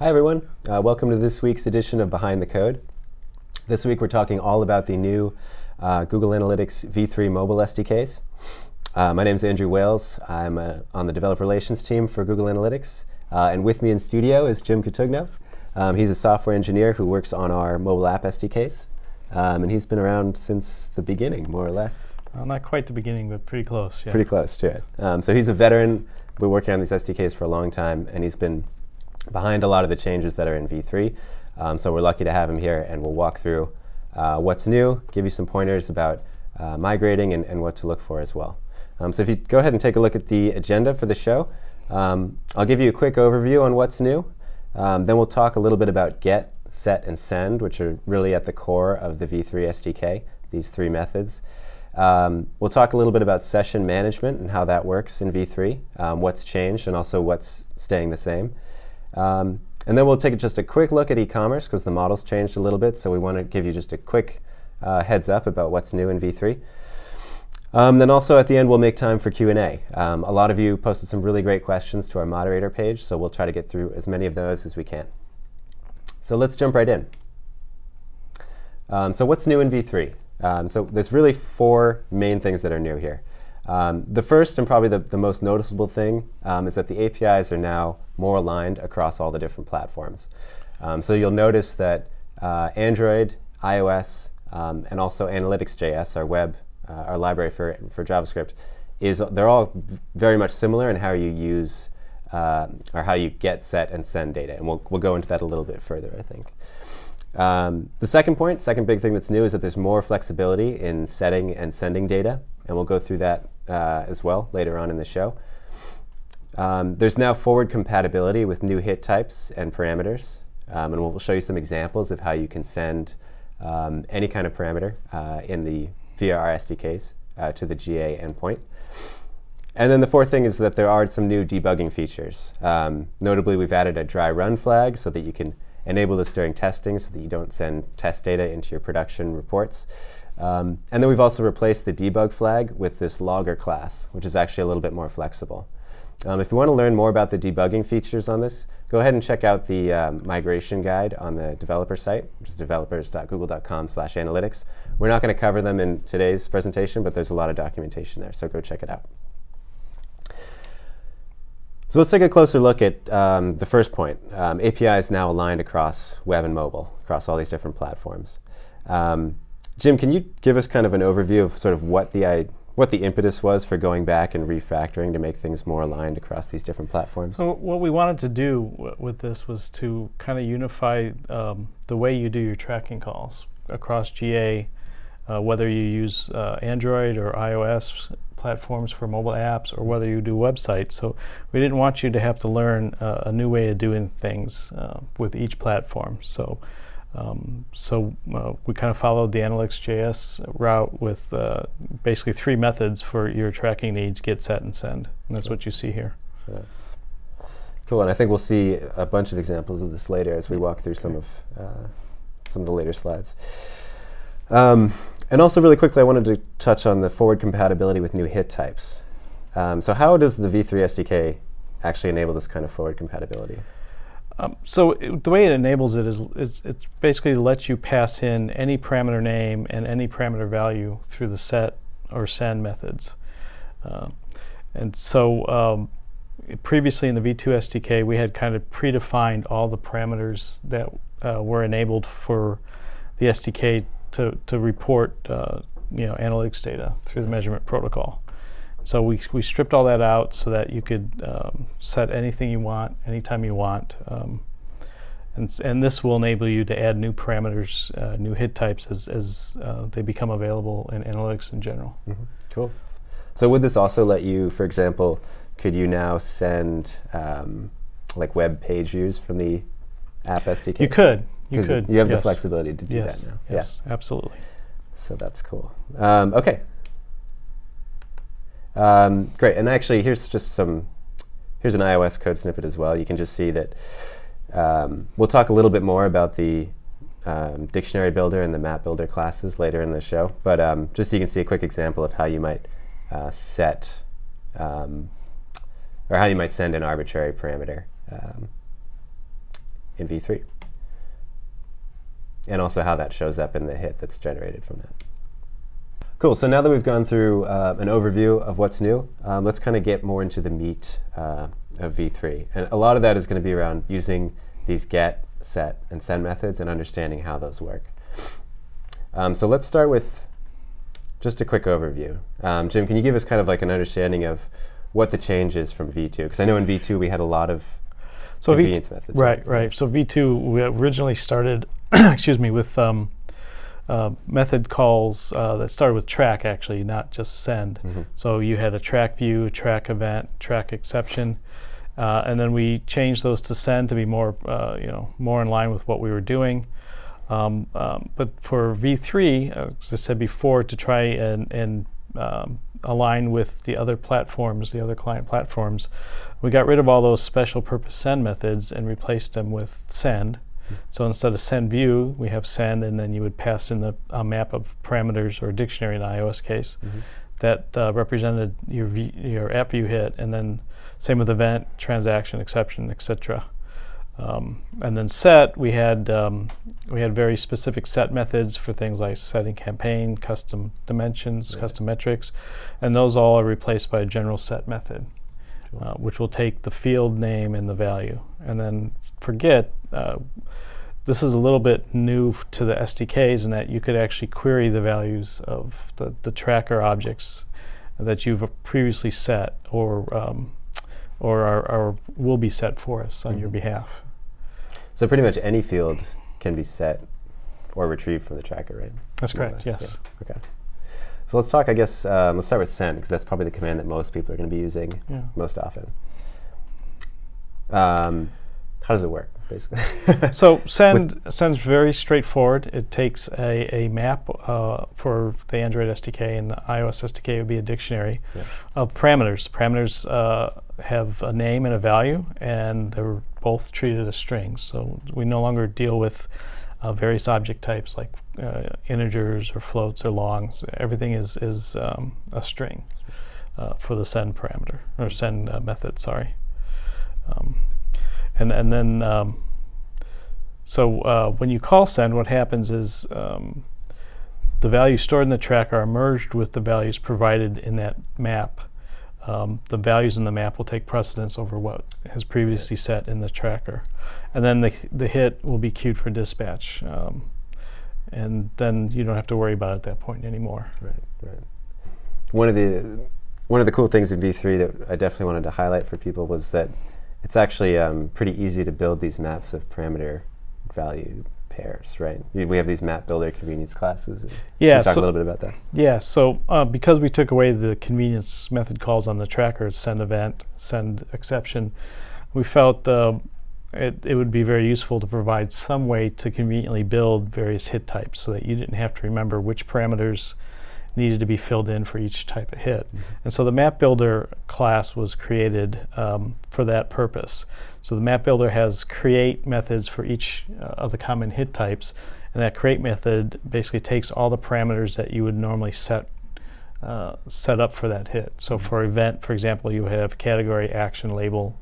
Hi everyone, uh, welcome to this week's edition of Behind the Code. This week we're talking all about the new uh, Google Analytics v3 mobile SDKs. Uh, my name is Andrew Wales. I'm uh, on the developer relations team for Google Analytics. Uh, and with me in studio is Jim Cotugno. Um, he's a software engineer who works on our mobile app SDKs. Um, and he's been around since the beginning, more or less. Well, not quite the beginning, but pretty close. Yeah. Pretty close to it. Um, so he's a veteran. Been working on these SDKs for a long time, and he's been behind a lot of the changes that are in v3. Um, so we're lucky to have him here, and we'll walk through uh, what's new, give you some pointers about uh, migrating and, and, what to look for as well. Um, so if you go ahead and take a look at the agenda for the show, um, I'll give you a quick overview on what's new. Um, then we'll talk a little bit about get, set, and send, which are really at the core of the v3 SDK, these three methods. Um, we'll talk a little bit about session management and how that works in v3, um, what's changed, and also what's staying the same. Um, and then we'll take just a quick look at e-commerce because the model's changed a little bit. So we want to give you just a quick uh, heads up about what's new in v3. Um, then also at the end, we'll make time for Q&A. Um, a lot of you posted some really great questions to our moderator page, so we'll try to get through as many of those as we can. So let's jump right in. Um, so what's new in v3? Um, so there's really four main things that are new here. Um, the first and probably the, the most noticeable thing um, is that the APIs are now more aligned across all the different platforms. Um, so you'll notice that uh, Android, iOS, um, and also Analytics.js, our web, uh, our library for, for JavaScript, is they're all very much similar in how you use uh, or how you get, set, and send data. And we'll, we'll go into that a little bit further, I think. Um, the second point, second big thing that's new is that there's more flexibility in setting and sending data. And we'll go through that uh, as well later on in the show. Um, there's now forward compatibility with new hit types and parameters. Um, and we'll show you some examples of how you can send um, any kind of parameter uh, in the our SDKs uh, to the GA endpoint. And then the fourth thing is that there are some new debugging features. Um, notably, we've added a dry run flag so that you can enable this during testing so that you don't send test data into your production reports. Um, and then we've also replaced the debug flag with this logger class, which is actually a little bit more flexible. Um, if you want to learn more about the debugging features on this, go ahead and check out the um, migration guide on the developer site, which is developers.google.com analytics. We're not going to cover them in today's presentation, but there's a lot of documentation there, so go check it out. So let's take a closer look at um, the first point. Um, API is now aligned across web and mobile, across all these different platforms. Um, Jim, can you give us kind of an overview of sort of what the what the impetus was for going back and refactoring to make things more aligned across these different platforms? So what we wanted to do with this was to kind of unify um, the way you do your tracking calls across GA, uh, whether you use uh, Android or iOS platforms for mobile apps or whether you do websites. So we didn't want you to have to learn uh, a new way of doing things uh, with each platform. So um, so uh, we kind of followed the Analytics.js route with uh, basically three methods for your tracking needs, get, set, and send. And that's what you see here. Yeah. Cool, and I think we'll see a bunch of examples of this later as we walk through some of uh, some of the later slides. Um, and also really quickly, I wanted to touch on the forward compatibility with new hit types. Um, so how does the v3 SDK actually enable this kind of forward compatibility? Um, so it, the way it enables it is, is it basically lets you pass in any parameter name and any parameter value through the set or send methods. Uh, and so um, previously in the V2 SDK, we had kind of predefined all the parameters that uh, were enabled for the SDK to, to report uh, you know, analytics data through the measurement protocol. So we, we stripped all that out so that you could um, set anything you want, anytime you want. Um, and, and this will enable you to add new parameters, uh, new hit types as, as uh, they become available in analytics in general. Mm -hmm. Cool. So would this also let you, for example, could you now send um, like web page views from the app SDK? You could. You could. You have yes. the flexibility to do yes. that now. Yes, yeah. absolutely. So that's cool. Um, okay, um, great, and actually here's just some, here's an iOS code snippet as well. You can just see that um, we'll talk a little bit more about the um, dictionary builder and the map builder classes later in the show, but um, just so you can see a quick example of how you might uh, set, um, or how you might send an arbitrary parameter um, in V3. And also how that shows up in the hit that's generated from that. Cool, so now that we've gone through uh, an overview of what's new, um, let's kind of get more into the meat uh, of V3. And a lot of that is going to be around using these get, set, and send methods and understanding how those work. Um, so let's start with just a quick overview. Um, Jim, can you give us kind of like an understanding of what the change is from V2? Because I know in V2 we had a lot of so convenience methods. Right, right. So V2, we originally started, excuse me, with um, uh, method calls uh, that started with track actually, not just send. Mhm. So you had a track view, track event, track exception, uh, and then we changed those to send to be more, uh, you know, more in line with what we were doing. Um, um, but for V3, uh, as I said before, to try and, and um, align with the other platforms, the other client platforms, we got rid of all those special purpose send methods and replaced them with send. So instead of send view, we have send, and then you would pass in the, a map of parameters or a dictionary in the iOS case Mhm. that uh, represented your v, your app view hit, and then same with event, transaction, exception, etc. Um, and then set, we had um, we had very specific set methods for things like setting campaign, custom dimensions, Right. custom metrics, and those all are replaced by a general set method, uh, which will take the field name and the value. And then forget, uh, this is a little bit new to the SDKs in that you could actually query the values of the, the tracker objects that you've previously set or um, or are, are will be set for us on your Mhm. behalf. So pretty much any field can be set or retrieved from the tracker, right? That's More correct. Yes. yeah. Okay. So let's talk, I guess, um, let's start with send, because that's probably the command that most people are going to be using Yeah. most often. Um, how does it work, basically? So send sends very straightforward. It takes a, a map uh, for the Android SDK and the iOS SDK would be a dictionary Yeah. of parameters. Parameters uh, have a name and a value, and they're both treated as strings. So we no longer deal with uh, various object types like uh, integers or floats or longs. Everything is is um, a string uh, for the send parameter or send uh, method. Sorry. Um, and and then um, so uh, when you call send, what happens is um, the values stored in the tracker are merged with the values provided in that map. Um, the values in the map will take precedence over what is previously set in the tracker, and then the the hit will be queued for dispatch, um, and then you don't have to worry about it at that point anymore. Right, right. One of the one of the cool things in V3 that I definitely wanted to highlight for people was that it's actually um, pretty easy to build these maps of parameter value pairs, right? We have these map builder convenience classes. Yeah, talk so- a little bit about that. Yeah, so uh, because we took away the convenience method calls on the tracker, send event, send exception, we felt uh, it, it would be very useful to provide some way to conveniently build various hit types so that you didn't have to remember which parameters needed to be filled in for each type of hit. And so the map builder class was created um, for that purpose. So the map builder has create methods for each uh, of the common hit types, and that create method basically takes all the parameters that you would normally set uh, set up for that hit. So for event, for example, you have category, action, label,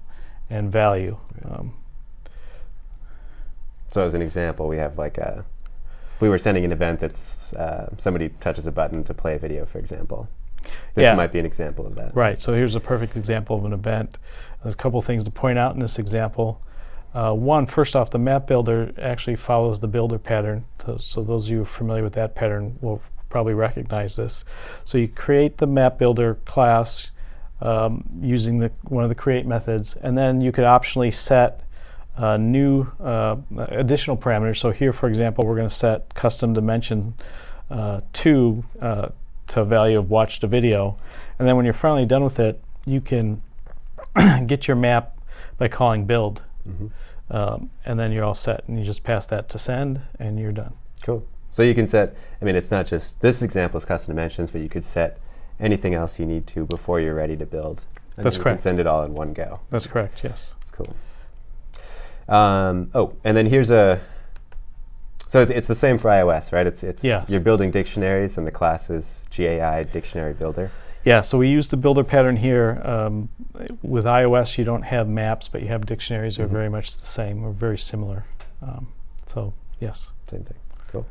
and value. Um, So as an example, we have like a, we were sending an event that's uh, somebody touches a button to play a video, for example. This Yeah. might be an example of that. Right, so here's a perfect example of an event. There's a couple things to point out in this example. Uh, one, first off, the map builder actually follows the builder pattern. So, so those of you familiar with that pattern will probably recognize this. So you create the map builder class um, using the, one of the create methods, and then you could optionally set uh, new uh, additional parameters. So here, for example, we're going to set custom dimension uh, to uh, to a value of watch the video, and then when you're finally done with it, you can get your map by calling build, Mhm. um, and then you're all set. And you just pass that to send, and you're done. Cool. So you can set, I mean, it's not just, this example is custom dimensions, but you could set anything else you need to before you're ready to build. And That's correct. send it all in one go. That's correct. Yes. That's cool. Um, oh, and then here's a, so it's, it's the same for iOS, right? It's, it's Yes. You're building dictionaries and the class is GAI Dictionary Builder. Yeah, so we use the builder pattern here. Um, with iOS, you don't have maps, but you have dictionaries. They're Mhm. very much the same or very similar. Um, so, yes. Same thing. Cool.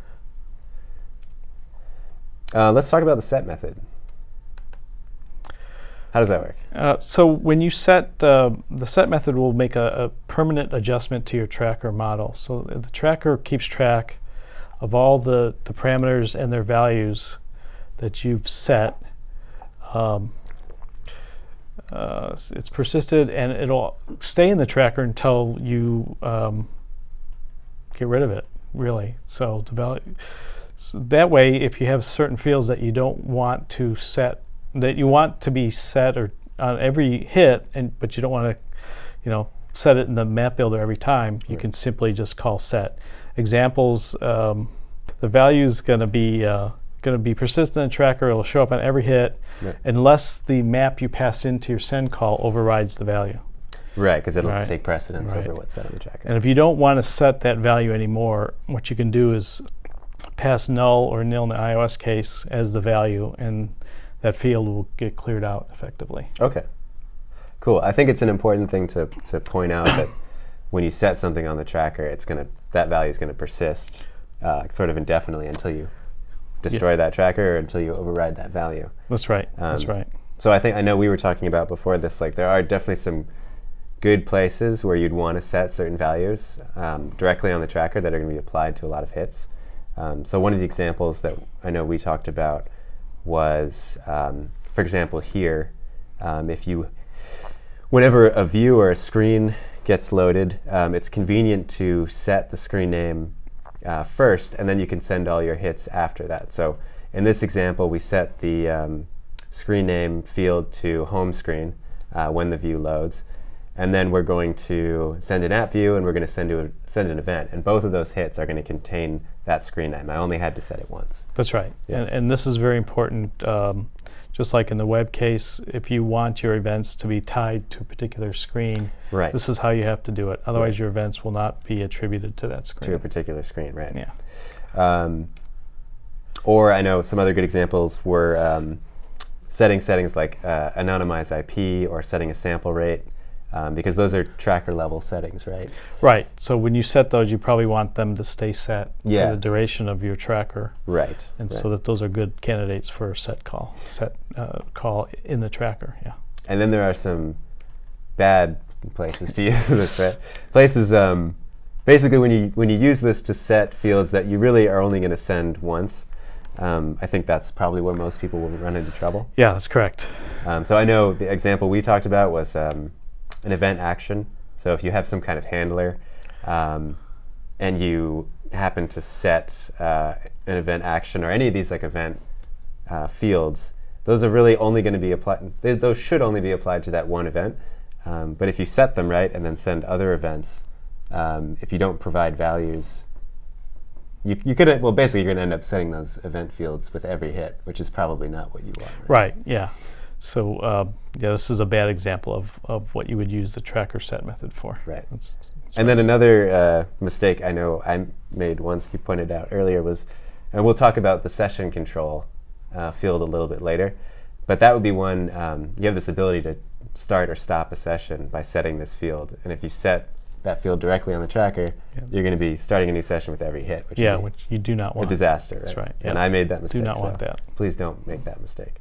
Uh, let's talk about the set method. How does that work? Uh, so when you set, uh, the set method will make a, a permanent adjustment to your tracker model. So the tracker keeps track of all the, the parameters and their values that you've set. Um, uh, it's persisted and it'll stay in the tracker until you um, get rid of it, really. So, so that way, if you have certain fields that you don't want to set, that you want to be set or on every hit, and but you don't want to, you know, set it in the map builder every time, you Right. can simply just call set. Examples: um, the value is going to be uh, going to be persistent in tracker. It'll show up on every hit, Right. unless the map you pass into your send call overrides the value. Right, because it'll Right. take precedence over what's set on the tracker. And if you don't want to set that value anymore, what you can do is pass null or nil in the iOS case as the value, and that field will get cleared out effectively. Okay. Cool. I think it's an important thing to, to point out that when you set something on the tracker, it's gonna that value is gonna persist uh, sort of indefinitely until you destroy that tracker or until you override that value. That's right. That's Um, right. So I think I know we were talking about before this. Like there are definitely some good places where you'd want to set certain values um, directly on the tracker that are going to be applied to a lot of hits. Um, so one of the examples that I know we talked about was, um, for example, here, um, if you, whenever a view or a screen gets loaded, um, it's convenient to set the screen name uh, first, and then you can send all your hits after that. So in this example, we set the um, screen name field to home screen uh, when the view loads. And then we're going to send an app view and we're going to send, to a, send an event. And both of those hits are going to contain that screen name. I only had to set it once. That's right. Yeah. And, and this is very important. Um, just like in the web case, if you want your events to be tied to a particular screen, Right. this is how you have to do it. Otherwise, Right. your events will not be attributed to that screen. to a particular screen, right? Yeah. Um, or I know some other good examples were um, setting settings like uh, anonymize IP or setting a sample rate, um, because those are tracker level settings, right? Right. So when you set those, you probably want them to stay set Yeah. for the duration of your tracker, Right. and right. so that those are good candidates for set call, set uh, call in the tracker. Yeah. And then there are some bad places to use this, right? Places, um, basically, when you when you use this to set fields that you really are only going to send once, um, I think that's probably where most people will run into trouble. Yeah, that's correct. Um, so I know the example we talked about was um, an event action. So if you have some kind of handler um, and you happen to set uh, an event action or any of these like event uh, fields, those are really only going to be applied. Those should only be applied to that one event. Um, but if you set them right and then send other events, um, if you don't provide values, you, you could well basically you're going to end up setting those event fields with every hit, which is probably not what you want. Right. Yeah. So uh, yeah, this is a bad example of, of what you would use the tracker set method for. Right. That's- that's And then another uh, mistake I know I made once you pointed out earlier was, and we'll talk about the session control uh, field a little bit later, but that would be one, um, you have this ability to start or stop a session by setting this field. And if you set that field directly on the tracker, you're going to be starting a new session with every hit, which yeah, which you do not a want. disaster. That's right, And. I made that mistake. Do not so want that. Please don't make that mistake.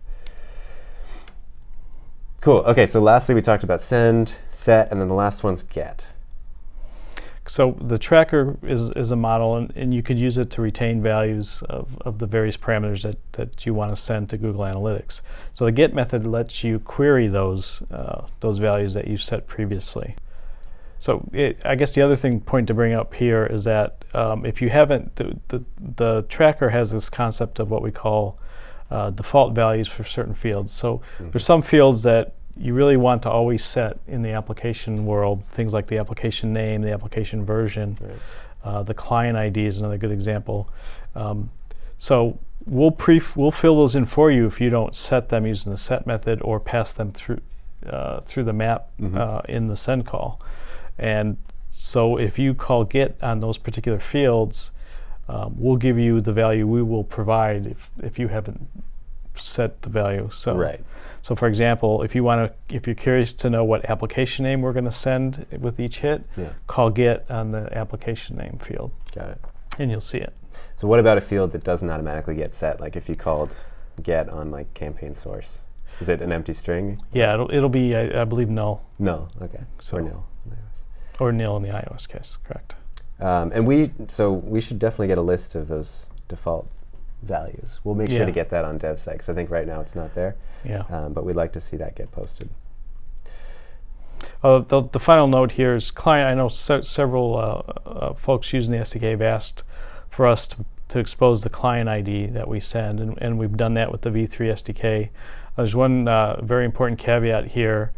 Cool. Okay, so lastly, we talked about send, set, and then the last one's get. So the tracker is, is a model, and, and you could use it to retain values of, of the various parameters that, that you want to send to Google Analytics. So the get method lets you query those uh, those values that you've set previously. So it, I guess the other thing point to bring up here is that um, if you haven't, the, the, the tracker has this concept of what we call uh, default values for certain fields. So there's some fields that you really want to always set in the application world, things like the application name, the application version, Right. uh, the client ID is another good example. Um, so we'll pre we'll fill those in for you if you don't set them using the set method or pass them through uh, through the map Mhm. uh, in the send call. And so if you call get on those particular fields, um, we'll give you the value we will provide if, if you haven't set the value. So Right. So for example, if you want to, if you're curious to know what application name we're going to send with each hit, Yeah. call get on the application name field, Got it. and you'll see it. So what about a field that doesn't automatically get set? Like if you called get on like campaign source, is it an empty string? Yeah, it'll it'll be I, I believe null No. Okay. So- or nil. or nil in the iOS case. Correct. Um, and we so we should definitely get a list of those default values. We'll make sure to get that on DevSite because I think right now it's not there, Yeah. um, but we'd like to see that get posted. Uh, the, the final note here is client. I know se- several uh, uh, folks using the SDK have asked for us to, to expose the client ID that we send, and, and we've done that with the V3 SDK. There's one uh, very important caveat here: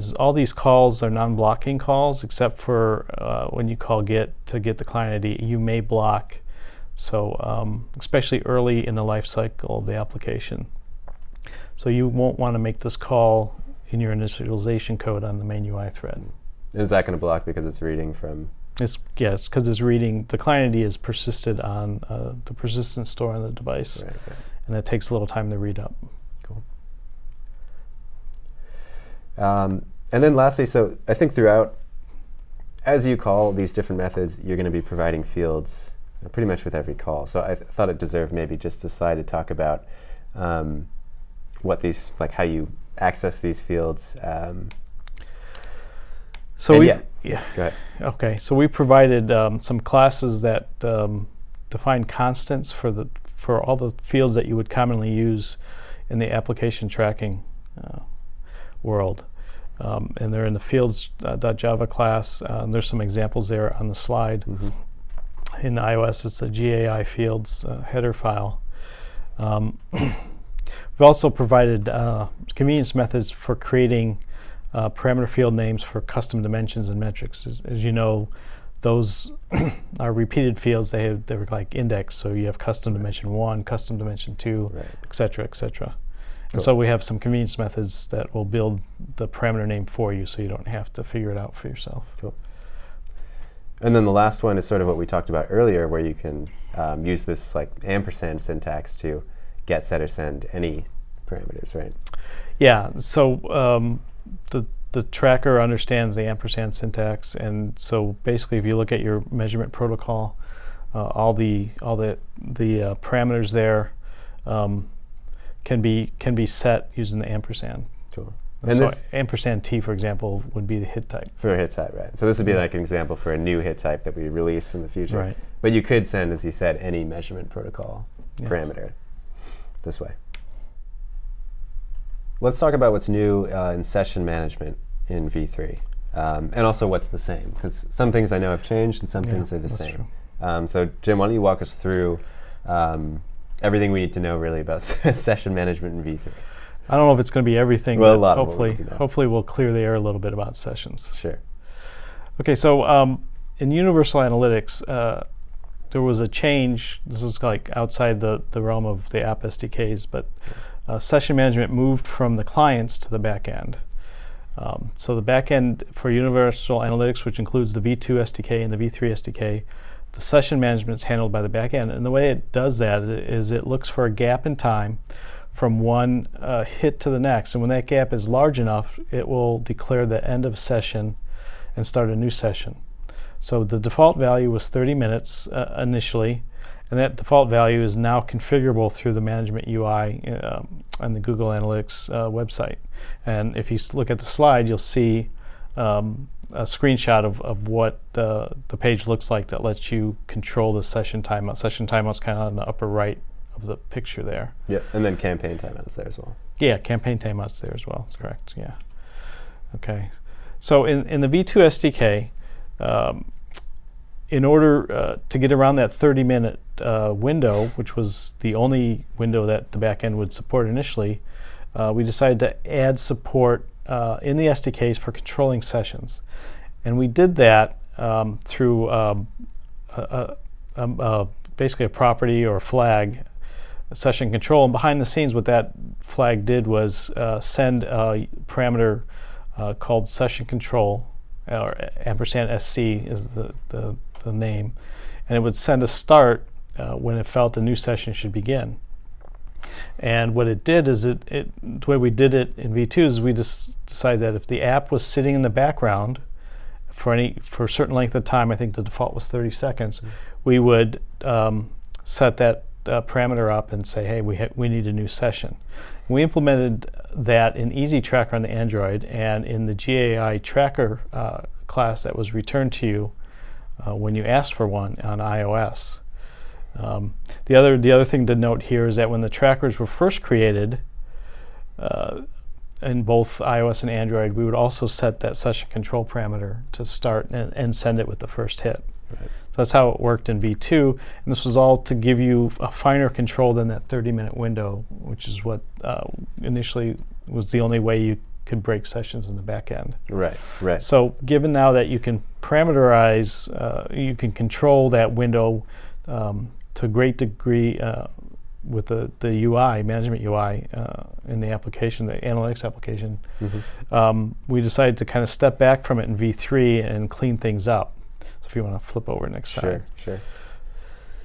is all these calls are non-blocking calls, except for uh, when you call get to get the client ID, you may block. So, um, especially early in the life cycle of the application. So you won't want to make this call in your initialization code on the main UI thread. Is that going to block because it's reading from? It's yes, because it's reading the client ID is persisted on uh, the persistent store on the device, Right, right. and it takes a little time to read up. Cool. Um, and then lastly, so I think throughout, as you call these different methods, you're going to be providing fields pretty much with every call. So I th- thought it deserved maybe just a slide to talk about um, what these, like how you access these fields. Um, So we yeah. yeah go ahead. okay. So we provided um, some classes that um, define constants for the for all the fields that you would commonly use in the application tracking uh, world. Um, and they're in the fields.java class. Uh, and there's some examples there on the slide. Mhm. in iOS, it's a GAI fields uh, header file. Um, we've also provided uh, convenience methods for creating uh, parameter field names for custom dimensions and metrics. As, as you know, those are repeated fields. They have they're like index, so you have custom dimension one, custom dimension two, Right. et cetera, et cetera. And Cool. so we have some convenience methods that will build the parameter name for you, so you don't have to figure it out for yourself. Cool. And then the last one is sort of what we talked about earlier, where you can um, use this like ampersand syntax to get, set, or send any parameters, right? Yeah. So um, the the tracker understands the ampersand syntax, and so basically, if you look at your measurement protocol, uh, all the all the the uh, parameters there um, can be can be set using the ampersand. Cool. And so this ampersand t, for example, would be the hit type. for a hit type, right? So this would be like an example for a new hit type that we release in the future. Right. But you could send, as you said, any measurement protocol Yes. parameter this way. Let's talk about what's new uh, in session management in V3, um, and also what's the same, because some things I know have changed and some Yeah, things are the same. Um, so Jim, why don't you walk us through um, everything we need to know really about session management in V3? I don't know if it's going to be everything. Well, a lot hopefully, know. hopefully, we'll clear the air a little bit about sessions. Sure. Okay, so um, in Universal Analytics, uh, there was a change. This is like outside the, the realm of the app SDKs, but uh, session management moved from the clients to the back end. Um, so the back end for Universal Analytics, which includes the V2 SDK and the V3 SDK, the session management is handled by the back end. And the way it does that is it looks for a gap in time from one uh, hit to the next. And when that gap is large enough, it will declare the end of session and start a new session. So the default value was 30 minutes uh, initially, and that default value is now configurable through the management UI uh, on the Google Analytics uh, website. And if you look at the slide, you'll see um, a screenshot of, of what uh, the page looks like that lets you control the session timeout. Session timeout's kind of on the upper right of the picture there. Yeah, And then campaign timeout's there as well. Yeah, campaign timeouts there as well. That's correct. Yeah. Okay. So in, in the V2 SDK, um, in order uh, to get around that 30 minute uh, window, which was the only window that the backend would support initially, uh, we decided to add support uh, in the SDKs for controlling sessions. And we did that um, through um, a, a, um, uh, basically a property or a flag session control. And behind the scenes, what that flag did was uh, send a parameter uh, called session control, or ampersand SC is the, the, the name, and it would send a start uh, when it felt a new session should begin. And what it did is it, it the way we did it in V2 is we just decided that if the app was sitting in the background for any for a certain length of time, I think the default was 30 seconds, we would um, set that uh, parameter up and say, hey, we ha- we need a new session. We implemented that in Easy Tracker on the Android and in the GAI Tracker uh, class that was returned to you uh, when you asked for one on iOS. Um, the other the other thing to note here is that when the trackers were first created uh, in both iOS and Android, we would also set that session control parameter to start and, and send it with the first hit. Right. So that's how it worked in V2, and this was all to give you a finer control than that 30-minute window, which is what uh, initially was the only way you could break sessions in the back end. Right, right. So given now that you can parameterize, uh, you can control that window um, to a great degree uh, with the, the UI, management UI uh, in the application, the analytics application, Mhm. um, we decided to kind of step back from it in V3 and clean things up. So if you want to flip over next Sure, slide. sure. sure.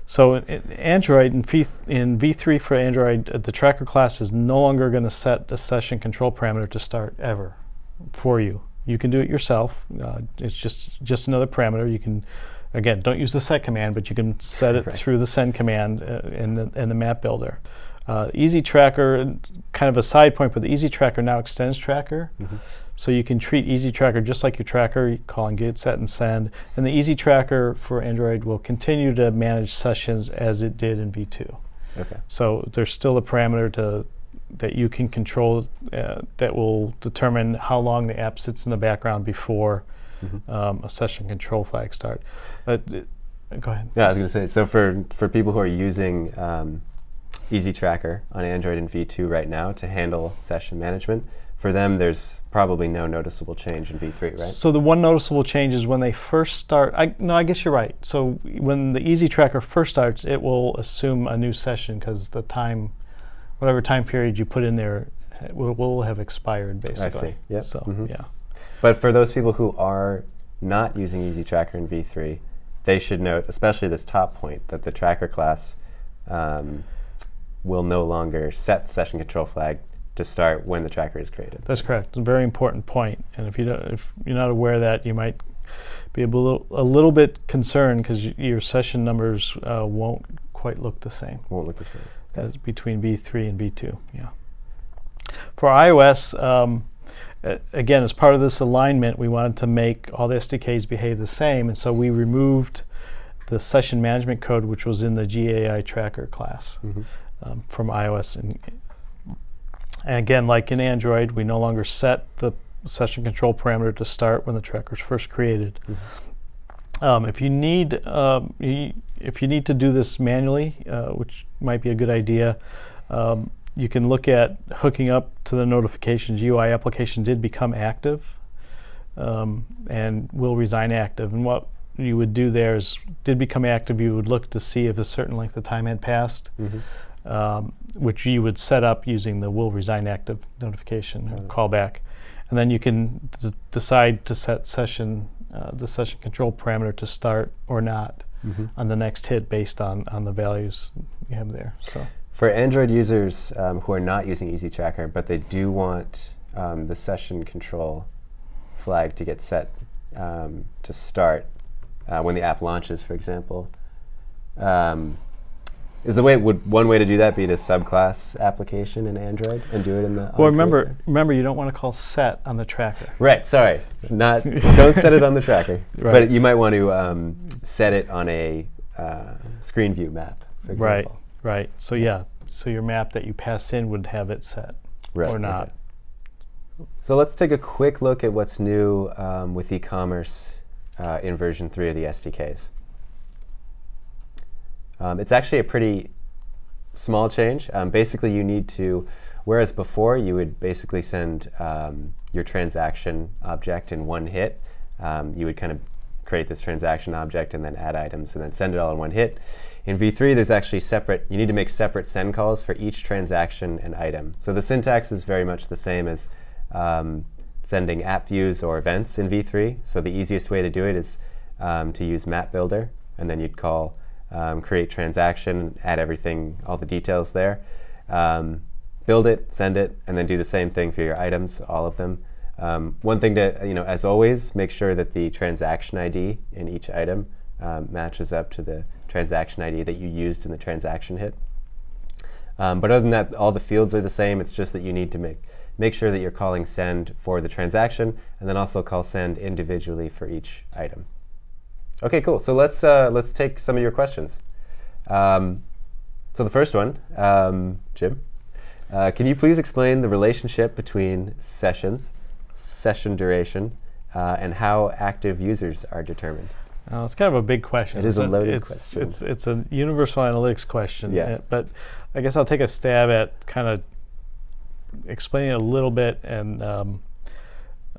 So in, in Android, in, v, in V3 for Android, uh, the tracker class is no longer going to set the session control parameter to start ever for you. You can do it yourself. Uh, it's just just another parameter. You can, again, don't use the set command, but you can set it Right. through the send command uh, in, the, in the map builder. Uh, Easy Tracker, kind of a side point, but the Easy Tracker now extends Tracker. Mhm. So you can treat Easy Tracker just like your tracker, you call and get, set, and send. And the Easy Tracker for Android will continue to manage sessions as it did in V2. Okay. So there's still a parameter to that you can control uh, that will determine how long the app sits in the background before Mhm. um, a session control flag start. But, uh, go ahead. Yeah, I was going to say. So for for people who are using um, Easy Tracker on Android and V2 right now to handle session management, for them there's probably no noticeable change in V3, right? So the one noticeable change is when they first start. I no, I guess you're right. So when the Easy Tracker first starts, it will assume a new session because the time, whatever time period you put in there, will, will have expired basically. I see. Yep. So Mhm. yeah. But for those people who are not using Easy Tracker in V3, they should note, especially this top point, that the tracker class um, will no longer set session control flag to start when the tracker is created. That's correct. It's a very important point. And if you don't, if you're not aware of that, you might be a little a little bit concerned because your session numbers uh, won't quite look the same Won't look the same. as between V3 and V2. Yeah. For iOS, um, again, as part of this alignment, we wanted to make all the SDKs behave the same, and so we removed the session management code, which was in the GAI tracker class Mhm. um, from iOS. And, and again, like in Android, we no longer set the session control parameter to start when the tracker is first created. Um, if you need um, if you need to do this manually, uh, which might be a good idea, um, you can look at hooking up to the notifications. UI application did become active um, and will resign active. And what you would do there is did become active. You would look to see if a certain length of time had passed Mhm. um, which you would set up using the will resign active notification or callback. And then you can d- decide to set session, uh, the session control parameter to start or not Mhm. on the next hit based on, on the values you have there. So For Android users um, who are not using Easy Tracker, but they do want um, the session control flag to get set um, to start uh, when the app launches, for example, um, is the way would one way to do that be to subclass application in Android and do it in the? well, remember, remember you don't want to call set on the tracker. Right. Sorry. Not. don't set it on the tracker. Right. But you might want to um, set it on a uh, screen view map, for example. right. So yeah, so your map that you passed in would have it set Right, or okay. not. So let's take a quick look at what's new um, with e-commerce uh, in version 3 of the SDKs. Um, it's actually a pretty small change. Um, basically, you need to, whereas before you would basically send um, your transaction object in one hit, um, you would kind of create this transaction object and then add items and then send it all in one hit. In V3, there's actually separate, you need to make separate send calls for each transaction and item. So the syntax is very much the same as um, sending app views or events in V3. So the easiest way to do it is um, to use Map Builder, and then you'd call um, create transaction, add everything, all the details there. um, build it, send it, and then do the same thing for your items, all of them. Um, one thing to, you know, as always, make sure that the transaction ID in each item um, matches up to the transaction ID that you used in the transaction hit. Um, but other than that, all the fields are the same. It's just that you need to make make sure that you're calling send for the transaction, and then also call send individually for each item. Okay, cool. So let's uh, let's take some of your questions. Um, so the first one, um, Jim, uh, can you please explain the relationship between sessions, session duration, uh, and how active users are determined? Uh, it's kind of a big question. It is a loaded it's, question. It's, it's a universal analytics question. Yeah. uh, But I guess I'll take a stab at kind of explaining it a little bit, and um,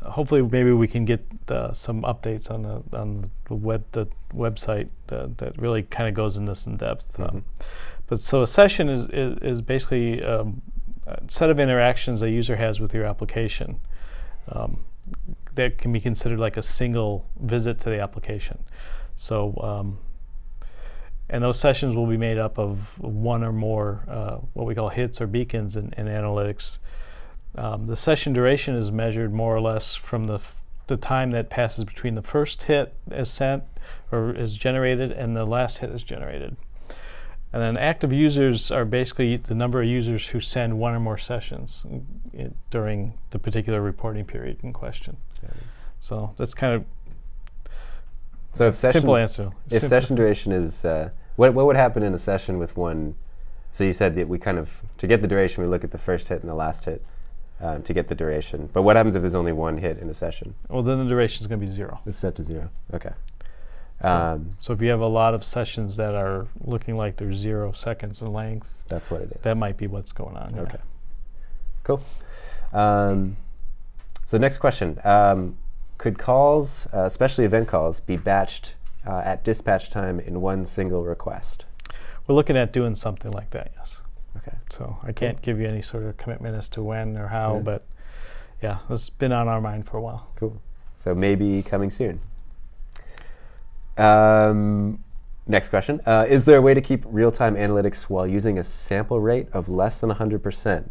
hopefully maybe we can get uh, some updates on the on the web the website uh, that really kind of goes in this in depth. Um, but so a session is is, is basically um, a set of interactions a user has with your application. That can be considered like a single visit to the application. So, um, and those sessions will be made up of one or more uh, what we call hits or beacons in, in analytics. Um, the session duration is measured more or less from the, the time that passes between the first hit is sent or is generated and the last hit is generated. And then active users are basically the number of users who send one or more sessions during the particular reporting period in question. So that's kind of So if session, simple answer. if Simple- session duration is, uh, what, what would happen in a session with one? So you said that we kind of, to get the duration, we look at the first hit and the last hit um, to get the duration. But what happens if there's only one hit in a session? well, then the duration is going to be zero. It's set to zero. Okay. So- Um, So if you have a lot of sessions that are looking like they're zero seconds in length, that's what it is. that might be what's going on. yeah. Okay. Cool. Um, so next question: um, Could calls, uh, especially event calls, be batched uh, at dispatch time in one single request? We're looking at doing something like that, yes. Okay. So I can't give you any sort of commitment as to when or how, Yeah. but yeah, it's been on our mind for a while. Cool. So maybe coming soon. Um, next question: uh, Is there a way to keep real-time analytics while using a sample rate of less than 100%?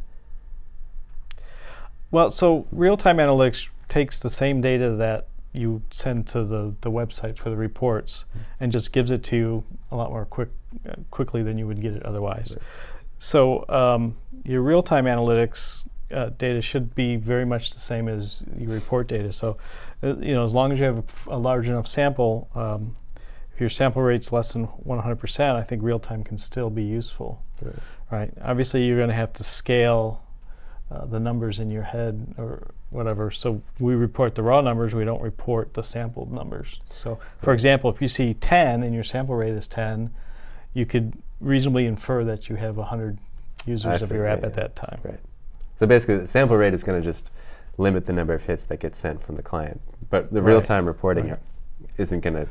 Well, so real-time analytics takes the same data that you send to the, the website for the reports and just gives it to you a lot more quick uh, quickly than you would get it otherwise. Right. So um, your real-time analytics uh, data should be very much the same as your report data. So uh, you know, as long as you have a large enough sample, um, if your sample rate's less than 100%, I think real-time can still be useful Right. right? Obviously, you're going to have to scale uh, the numbers in your head or whatever. So we report the raw numbers. We don't report the sampled numbers. So, for Right. example, if you see 10 and your sample rate is 10, you could reasonably infer that you have 100 users of see, your yeah, app at yeah. that time. Right. So basically, the sample rate is going to just limit the number of hits that get sent from the client, but the Right. real-time reporting Right. isn't going to.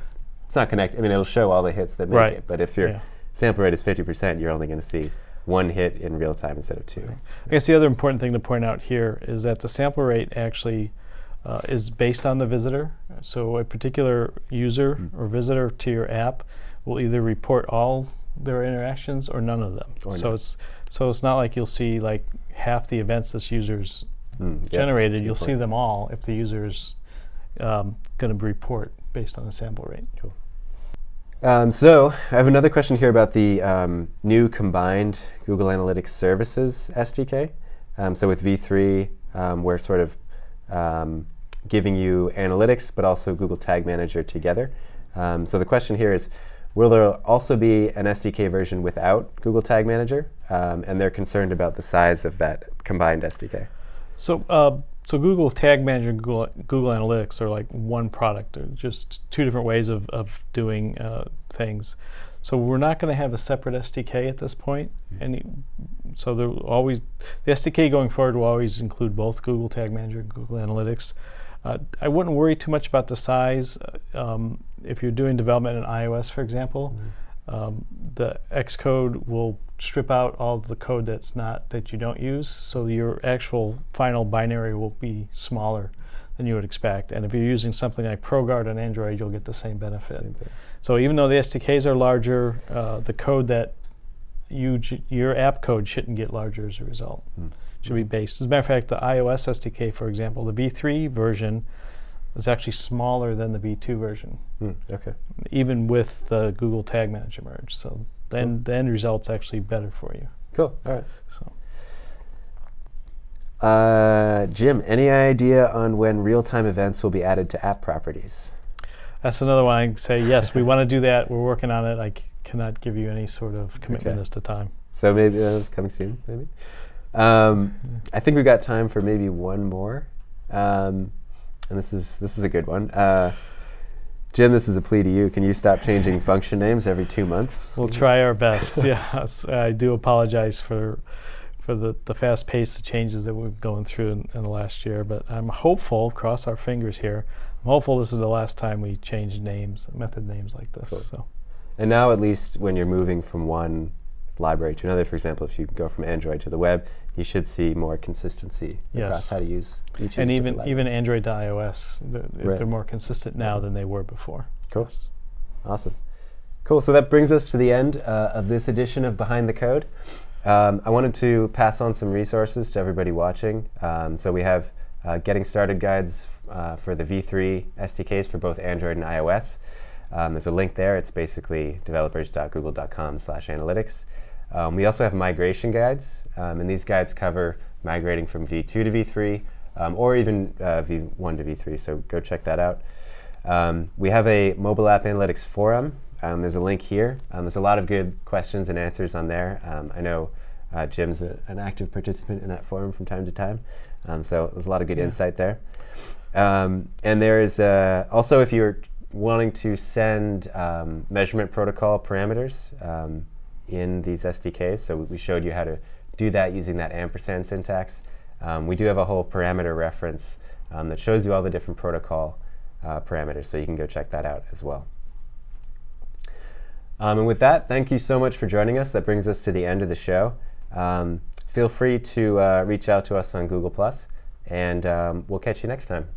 It's not connect. I mean, it'll show all the hits that make Right. it, but if your Yeah. sample rate is 50%, you're only going to see one hit in real time instead of two. I guess the other important thing to point out here is that the sample rate actually uh, is based on the visitor. So a particular user Mm. or visitor to your app will either report all their interactions or none of them. Or so none. it's so it's not like you'll see like half the events this user's Mm, yeah, generated. good You'll see them all if the user's um, going to report based on the sample rate. Um, so I have another question here about the um, new combined Google Analytics Services SDK. Um, so with V3, um, we're sort of um, giving you analytics, but also Google Tag Manager together. Um, so the question here is, will there also be an SDK version without Google Tag Manager? Um, and they're concerned about the size of that combined SDK. So, uh, so Google Tag Manager and Google, Google Analytics are like one product. They're just two different ways of, of doing uh, things. So we're not going to have a separate SDK at this point. Any, so there always the SDK going forward will always include both Google Tag Manager and Google Analytics. Uh, I wouldn't worry too much about the size. Uh, Um, if you're doing development in iOS, for example, um, the Xcode will strip out all the code that's not that you don't use, so your actual final binary will be smaller than you would expect. And if you're using something like ProGuard on Android, you'll get the same benefit. Same. So even though the SDKs are larger, uh, the code that you your app code shouldn't get larger as a result. Hmm. Should be based. As a matter of fact, the iOS SDK, for example, the V3 version is actually smaller than the V2 version, Hmm, okay. even with the Google Tag Manager merge. So then the end result's actually better for you. Cool. All right. So Uh, Jim, any idea on when real-time events will be added to app properties? that's another one I can say. Yes, we want to do that. We're working on it. I cannot give you any sort of commitment Okay. as to time. So maybe uh, it's coming soon. Maybe. Um, I think we've got time for maybe one more, um, and this is this is a good one. Uh, Jim, this is a plea to you. Can you stop changing function names every two months? We'll try our best. yes, I do apologize for for the, the fast pace of changes that we've going through in, in the last year, but I'm hopeful. Cross our fingers here. I'm hopeful this is the last time we change names, method names like this. Cool. So And now, at least when you're moving from one library to another, for example, if you go from Android to the web, you should see more consistency across how to use each and even even. Android to iOS, they're, Right. they're more consistent now than they were before. Cool. Yes. Awesome. Cool. So that brings us to the end uh, of this edition of Behind the Code. Um, I wanted to pass on some resources to everybody watching. Um, so we have uh, getting started guides uh, for the V3 SDKs for both Android and iOS. Um, there's a link there. It's basically developers.google.com/analytics. Um, we also have migration guides, um, and these guides cover migrating from V2 to V3, um, or even uh, V1 to V3. So go check that out. Um, we have a mobile app analytics forum. Um, there's a link here. Um, there's a lot of good questions and answers on there. Um, I know uh, Jim's a, an active participant in that forum from time to time. Um, so there's a lot of good Yeah. insight there. Um, and there is uh, also, if you're wanting to send um, measurement protocol parameters um, in these SDKs, so we showed you how to do that using that ampersand syntax. Um, we do have a whole parameter reference um, that shows you all the different protocol uh, parameters, so you can go check that out as well. Um, and with that, thank you so much for joining us. That brings us to the end of the show. Um, feel free to uh, reach out to us on Google, and um, we'll catch you next time.